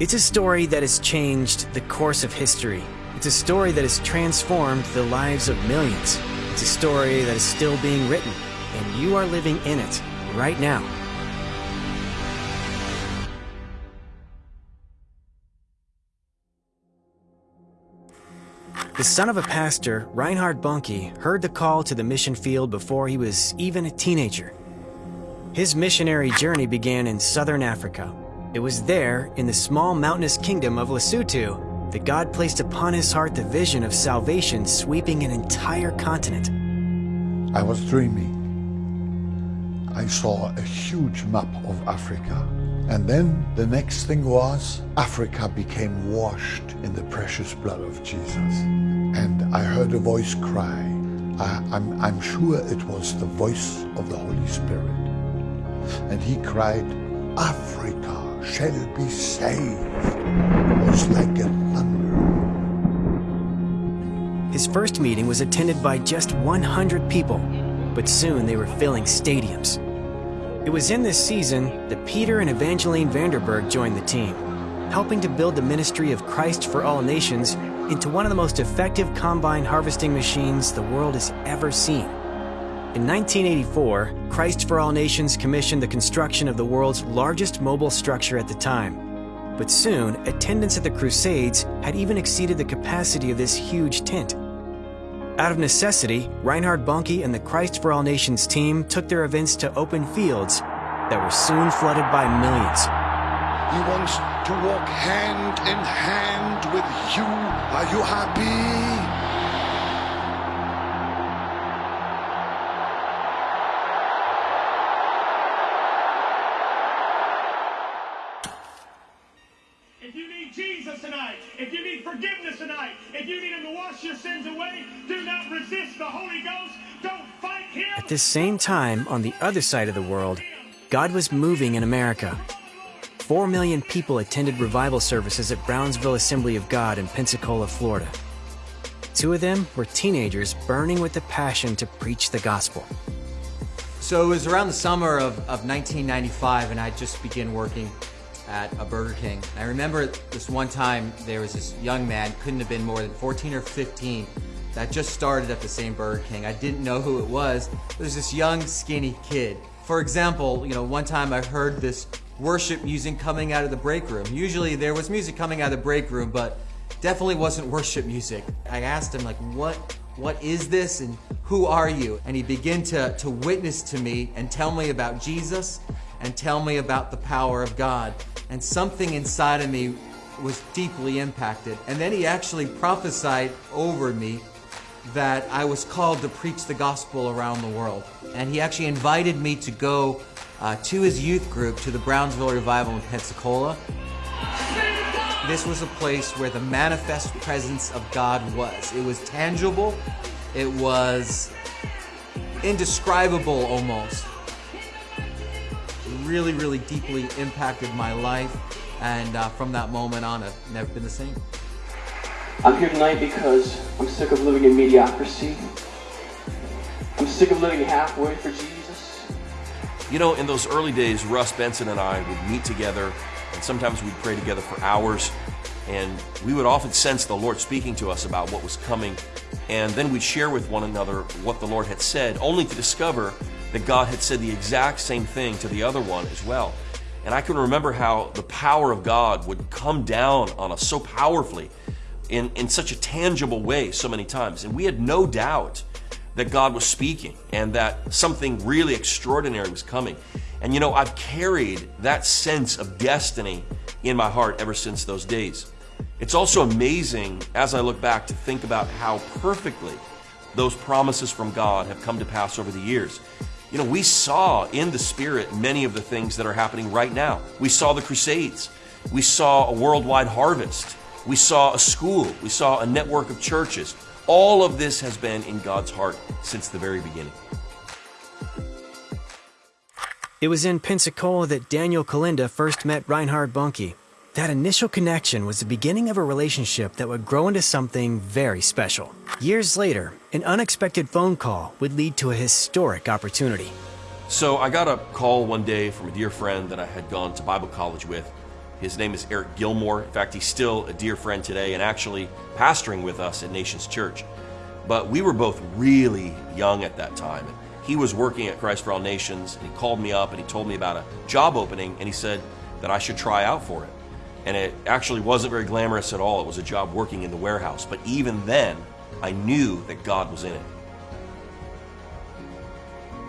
It's a story that has changed the course of history. It's a story that has transformed the lives of millions. It's a story that is still being written, and you are living in it right now. The son of a pastor, Reinhard Bonnke, heard the call to the mission field before he was even a teenager. His missionary journey began in southern Africa. It was there, in the small mountainous kingdom of Lesotho, that God placed upon his heart the vision of salvation sweeping an entire continent. I was dreaming. I saw a huge map of Africa. And then the next thing was Africa became washed in the precious blood of Jesus. And I heard a voice cry. I, am I'm sure it was the voice of the Holy Spirit. And he cried, Africa shall be saved. Was like a thunder. His first meeting was attended by just 100 people, but soon they were filling stadiums. It was in this season that Peter and Evangeline Vanderberg joined the team, helping to build the ministry of Christ for All Nations into one of the most effective combine harvesting machines the world has ever seen. In 1984, Christ for All Nations commissioned the construction of the world's largest mobile structure at the time. But soon, attendance at the Crusades had even exceeded the capacity of this huge tent. Out of necessity, Reinhard Bonnke and the Christ for All Nations team took their events to open fields that were soon flooded by millions. He wants to walk hand in hand with you. Are you happy? This same time, on the other side of the world, God was moving in America. Four million people attended revival services at Brownsville Assembly of God in Pensacola, Florida. Two of them were teenagers burning with the passion to preach the gospel. So it was around the summer of, of 1995, and I just began working at a Burger King. I remember this one time there was this young man, couldn't have been more than 14 or 15, that just started at the same Burger King. I didn't know who it was. There's this young, skinny kid. For example, you know, one time I heard this worship music coming out of the break room. Usually there was music coming out of the break room, but definitely wasn't worship music. I asked him like, what, what is this and who are you? And he began to, to witness to me and tell me about Jesus and tell me about the power of God. And something inside of me was deeply impacted. And then he actually prophesied over me that I was called to preach the gospel around the world. And he actually invited me to go uh, to his youth group to the Brownsville Revival in Pensacola. This was a place where the manifest presence of God was. It was tangible, it was indescribable almost. Really, really deeply impacted my life, and uh, from that moment on, I've never been the same. I'm here tonight because I'm sick of living in mediocrity. I'm sick of living halfway for Jesus. You know, in those early days, Russ Benson and I would meet together, and sometimes we'd pray together for hours, and we would often sense the Lord speaking to us about what was coming, and then we'd share with one another what the Lord had said, only to discover that God had said the exact same thing to the other one as well. And I can remember how the power of God would come down on us so powerfully in, in such a tangible way so many times. And we had no doubt that God was speaking and that something really extraordinary was coming. And you know, I've carried that sense of destiny in my heart ever since those days. It's also amazing as I look back to think about how perfectly those promises from God have come to pass over the years. You know, we saw in the Spirit many of the things that are happening right now. We saw the Crusades. We saw a worldwide harvest. We saw a school. We saw a network of churches. All of this has been in God's heart since the very beginning. It was in Pensacola that Daniel Kolenda first met Reinhard Bonnke. That initial connection was the beginning of a relationship that would grow into something very special. Years later, an unexpected phone call would lead to a historic opportunity. So I got a call one day from a dear friend that I had gone to Bible college with His name is Eric Gilmore. In fact, he's still a dear friend today and actually pastoring with us at Nations Church. But we were both really young at that time. And He was working at Christ for All Nations, and he called me up and he told me about a job opening, and he said that I should try out for it. And it actually wasn't very glamorous at all. It was a job working in the warehouse. But even then, I knew that God was in it.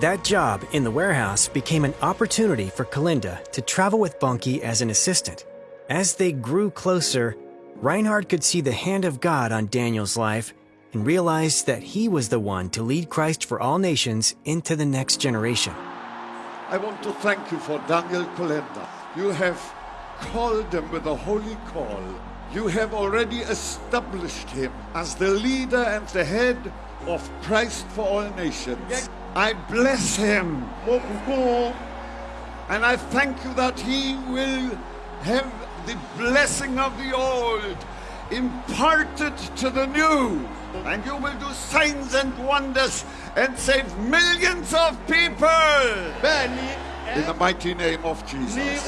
That job in the warehouse became an opportunity for Kolenda to travel with Bonnke as an assistant. As they grew closer, Reinhard could see the hand of God on Daniel's life and realized that he was the one to lead Christ for all nations into the next generation. I want to thank you for Daniel Kolenda. You have called him with a holy call. You have already established him as the leader and the head of Christ for all nations. I bless him. And I thank you that he will have the blessing of the old imparted to the new. And you will do signs and wonders and save millions of people. In the mighty name of Jesus.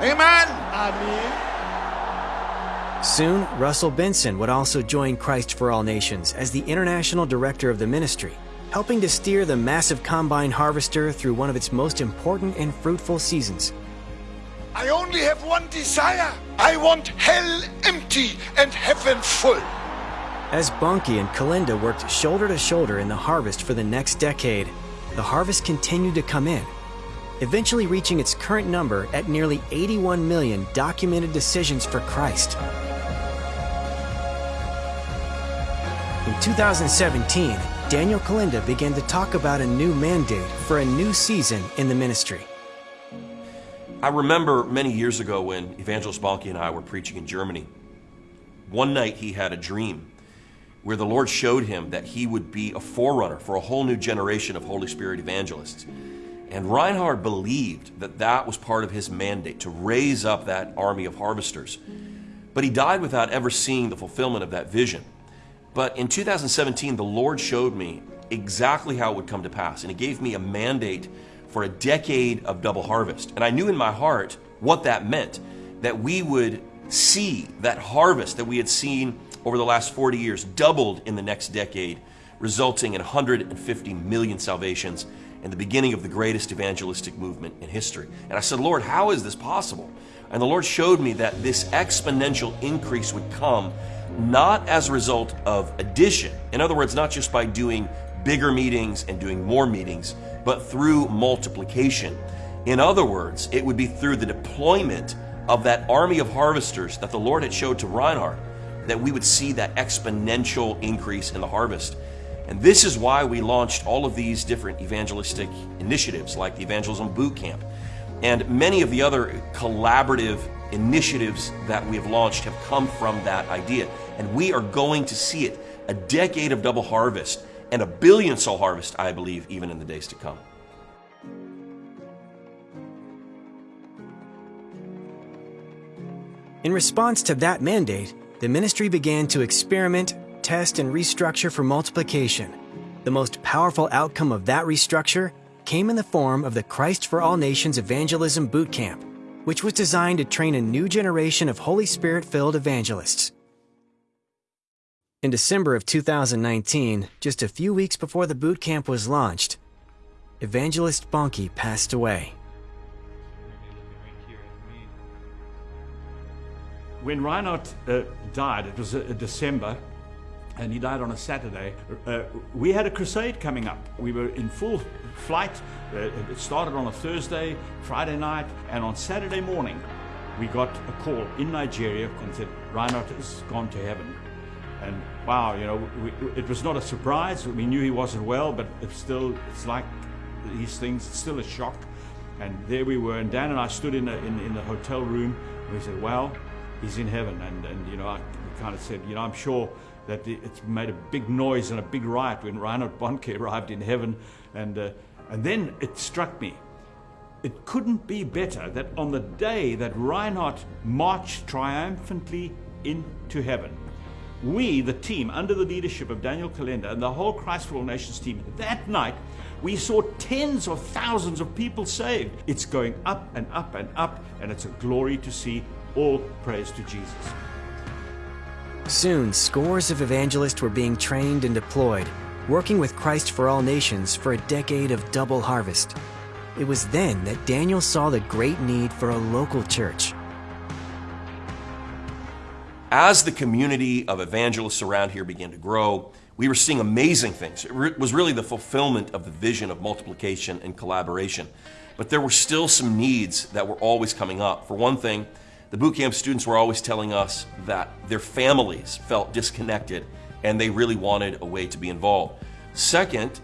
Amen. Amen. Soon, Russell Benson would also join Christ for All Nations as the international director of the ministry, helping to steer the massive combine harvester through one of its most important and fruitful seasons. I only have one desire. I want hell empty and heaven full. As Bonnke and Kolenda worked shoulder to shoulder in the harvest for the next decade, the harvest continued to come in, eventually reaching its current number at nearly 81 million documented decisions for Christ. In 2017, Daniel Kolenda began to talk about a new mandate for a new season in the ministry. I remember many years ago when Evangelist Bonnke and I were preaching in Germany. One night he had a dream where the Lord showed him that he would be a forerunner for a whole new generation of Holy Spirit evangelists. And Reinhard believed that that was part of his mandate to raise up that army of harvesters. But he died without ever seeing the fulfillment of that vision. But in 2017, the Lord showed me exactly how it would come to pass. And He gave me a mandate for a decade of double harvest. And I knew in my heart what that meant that we would see that harvest that we had seen over the last 40 years doubled in the next decade, resulting in 150 million salvations and the beginning of the greatest evangelistic movement in history. And I said, Lord, how is this possible? And the Lord showed me that this exponential increase would come not as a result of addition. In other words, not just by doing bigger meetings and doing more meetings, but through multiplication. In other words, it would be through the deployment of that army of harvesters that the Lord had showed to Reinhard that we would see that exponential increase in the harvest. And this is why we launched all of these different evangelistic initiatives like the Evangelism Boot Camp and many of the other collaborative initiatives that we have launched have come from that idea. And we are going to see it a decade of double harvest and a billion soul harvest, I believe, even in the days to come. In response to that mandate, the ministry began to experiment, test, and restructure for multiplication. The most powerful outcome of that restructure came in the form of the Christ for All Nations Evangelism Boot Camp, which was designed to train a new generation of Holy Spirit filled evangelists. In December of 2019, just a few weeks before the boot camp was launched, Evangelist Bonnke passed away. When Reinhard uh, died, it was uh, December, and he died on a Saturday. Uh, we had a crusade coming up. We were in full flight. Uh, it started on a Thursday, Friday night, and on Saturday morning, we got a call in Nigeria and said, Reinhard has gone to heaven. And wow, you know, we, it was not a surprise. We knew he wasn't well, but it's still, it's like these things, it's still a shock. And there we were, and Dan and I stood in, a, in, in the hotel room, and we said, well, he's in heaven. And, and you know, I kind of said, you know, I'm sure that it's made a big noise and a big riot when Reinhard Bonnke arrived in heaven. And, uh, and then it struck me. It couldn't be better that on the day that Reinhard marched triumphantly into heaven, we, the team, under the leadership of Daniel Kolenda and the whole Christ for All Nations team, that night, we saw tens of thousands of people saved. It's going up and up and up, and it's a glory to see. All praise to Jesus. Soon, scores of evangelists were being trained and deployed, working with Christ for All Nations for a decade of double harvest. It was then that Daniel saw the great need for a local church. As the community of evangelists around here began to grow, we were seeing amazing things. It was really the fulfillment of the vision of multiplication and collaboration. But there were still some needs that were always coming up. For one thing, the boot camp students were always telling us that their families felt disconnected and they really wanted a way to be involved. Second,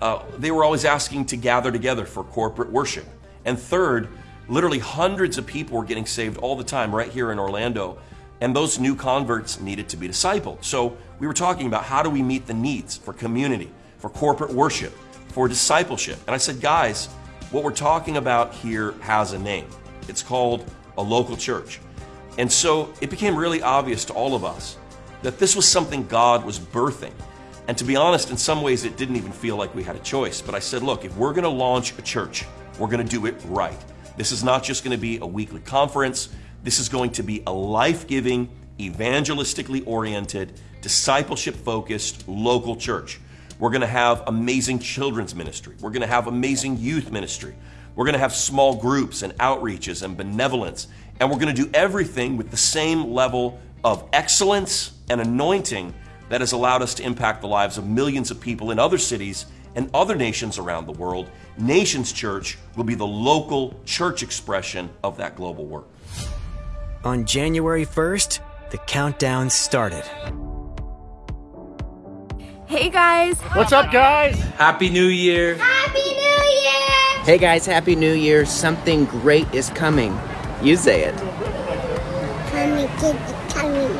uh, they were always asking to gather together for corporate worship. And third, literally hundreds of people were getting saved all the time right here in Orlando and those new converts needed to be discipled. So we were talking about how do we meet the needs for community, for corporate worship, for discipleship. And I said, guys, what we're talking about here has a name. It's called a local church. And so it became really obvious to all of us that this was something God was birthing. And to be honest, in some ways, it didn't even feel like we had a choice. But I said, look, if we're going to launch a church, we're going to do it right. This is not just going to be a weekly conference. This is going to be a life giving, evangelistically oriented, discipleship focused local church. We're going to have amazing children's ministry. We're going to have amazing youth ministry. We're going to have small groups and outreaches and benevolence. And we're going to do everything with the same level of excellence and anointing that has allowed us to impact the lives of millions of people in other cities and other nations around the world. Nations Church will be the local church expression of that global work. On January 1st, the countdown started. Hey guys! What's up, guys? Happy New Year! Happy New Year! Hey guys, Happy New Year. Something great is coming. You say it. Coming, coming.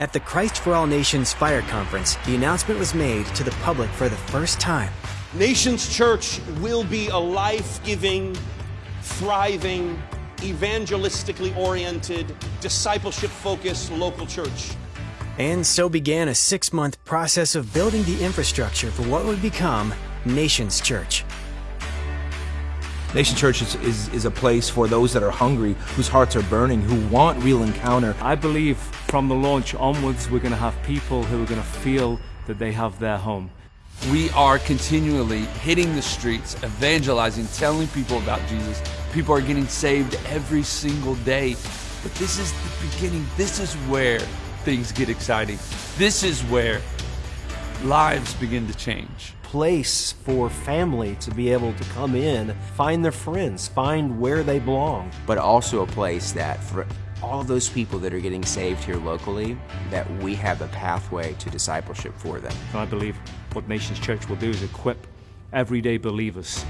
At the Christ for All Nations Fire Conference, the announcement was made to the public for the first time. Nations Church will be a life giving, thriving, evangelistically oriented, discipleship focused local church. And so began a six month process of building the infrastructure for what would become Nations Church. Nation Church is, is, is, a place for those that are hungry, whose hearts are burning, who want real encounter. I believe from the launch onwards, we're going to have people who are going to feel that they have their home. We are continually hitting the streets, evangelizing, telling people about Jesus. People are getting saved every single day. But this is the beginning. This is where things get exciting. This is where lives begin to change place for family to be able to come in, find their friends, find where they belong. But also a place that for all those people that are getting saved here locally, that we have a pathway to discipleship for them. I believe what Nations Church will do is equip everyday believers.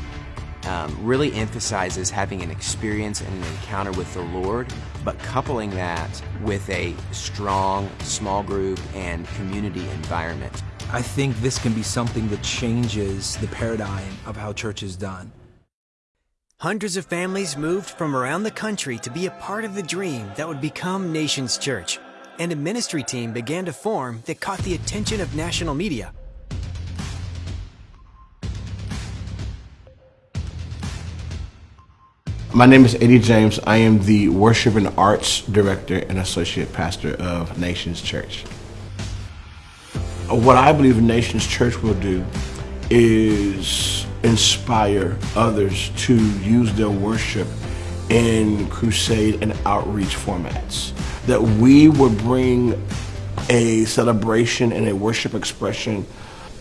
Um, really emphasizes having an experience and an encounter with the Lord, but coupling that with a strong small group and community environment. I think this can be something that changes the paradigm of how church is done. Hundreds of families moved from around the country to be a part of the dream that would become Nations Church, and a ministry team began to form that caught the attention of national media. My name is Eddie James. I am the Worship and Arts Director and Associate Pastor of Nations Church. What I believe Nations Church will do is inspire others to use their worship in crusade and outreach formats. That we would bring a celebration and a worship expression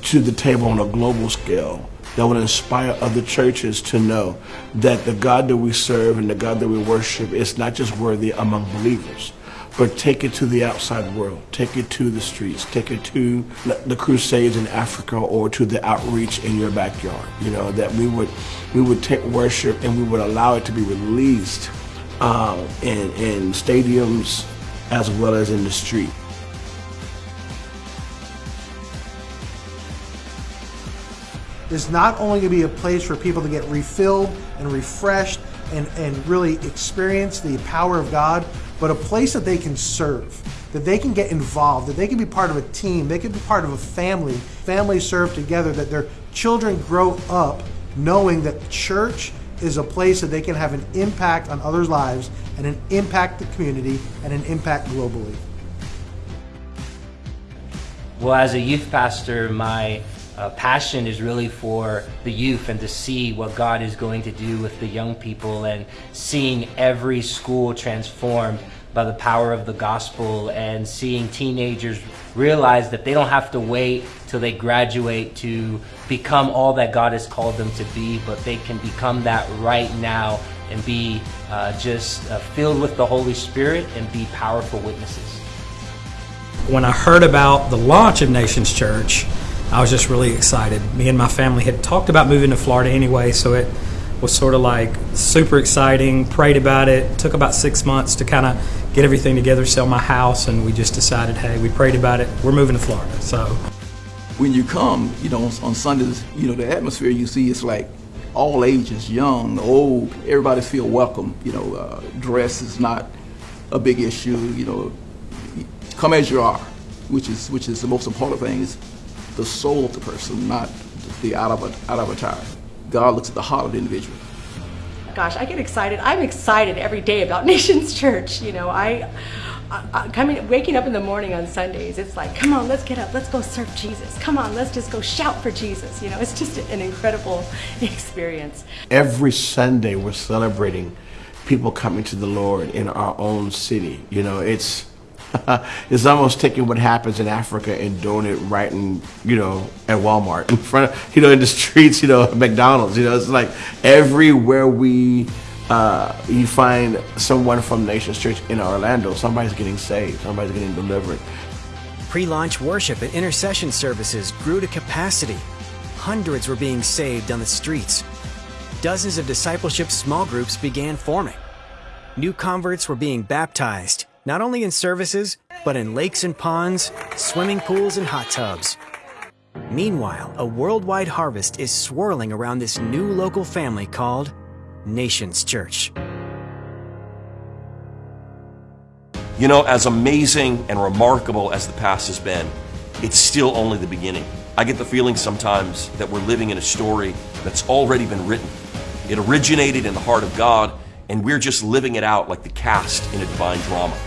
to the table on a global scale that would inspire other churches to know that the God that we serve and the God that we worship is not just worthy among believers, but take it to the outside world, take it to the streets, take it to the crusades in Africa or to the outreach in your backyard. You know that we would we would take worship and we would allow it to be released uh, in in stadiums as well as in the street. is not only going to be a place for people to get refilled and refreshed, and, and really experience the power of God, but a place that they can serve, that they can get involved, that they can be part of a team, they can be part of a family, families serve together, that their children grow up knowing that church is a place that they can have an impact on others' lives and an impact the community and an impact globally. Well, as a youth pastor, my uh, passion is really for the youth and to see what God is going to do with the young people and seeing every school transformed by the power of the gospel and seeing teenagers realize that they don't have to wait till they graduate to become all that God has called them to be, but they can become that right now and be uh, just uh, filled with the Holy Spirit and be powerful witnesses. When I heard about the launch of Nations Church, I was just really excited. Me and my family had talked about moving to Florida anyway, so it was sort of like super exciting. Prayed about it. Took about six months to kind of get everything together, sell my house, and we just decided, hey, we prayed about it. We're moving to Florida. So when you come, you know, on Sundays, you know, the atmosphere you see is like all ages, young, old. Everybody feel welcome. You know, uh, dress is not a big issue. You know, come as you are, which is which is the most important thing. Is the soul of the person, not the out of a, out of attire. God looks at the heart of the individual. Gosh, I get excited. I'm excited every day about Nations Church. You know, I, I, coming, waking up in the morning on Sundays, it's like, come on, let's get up, let's go serve Jesus. Come on, let's just go shout for Jesus. You know, it's just an incredible experience. Every Sunday, we're celebrating people coming to the Lord in our own city. You know, it's it's almost taking what happens in Africa and doing it right in, you know, at Walmart in front of, you know, in the streets, you know, McDonald's. You know, it's like everywhere we, uh, you find someone from Nations Church in Orlando, somebody's getting saved, somebody's getting delivered. Pre launch worship and intercession services grew to capacity. Hundreds were being saved on the streets. Dozens of discipleship small groups began forming. New converts were being baptized not only in services, but in lakes and ponds, swimming pools and hot tubs. Meanwhile, a worldwide harvest is swirling around this new local family called Nations Church. You know, as amazing and remarkable as the past has been, it's still only the beginning. I get the feeling sometimes that we're living in a story that's already been written. It originated in the heart of God, and we're just living it out like the cast in a divine drama.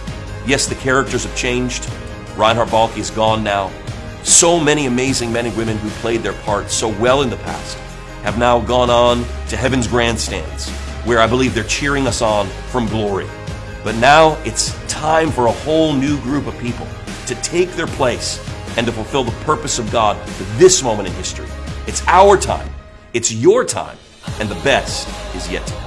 Yes, the characters have changed. Reinhard Bonnke is gone now. So many amazing men and women who played their parts so well in the past have now gone on to heaven's grandstands, where I believe they're cheering us on from glory. But now it's time for a whole new group of people to take their place and to fulfill the purpose of God for this moment in history. It's our time, it's your time, and the best is yet to come.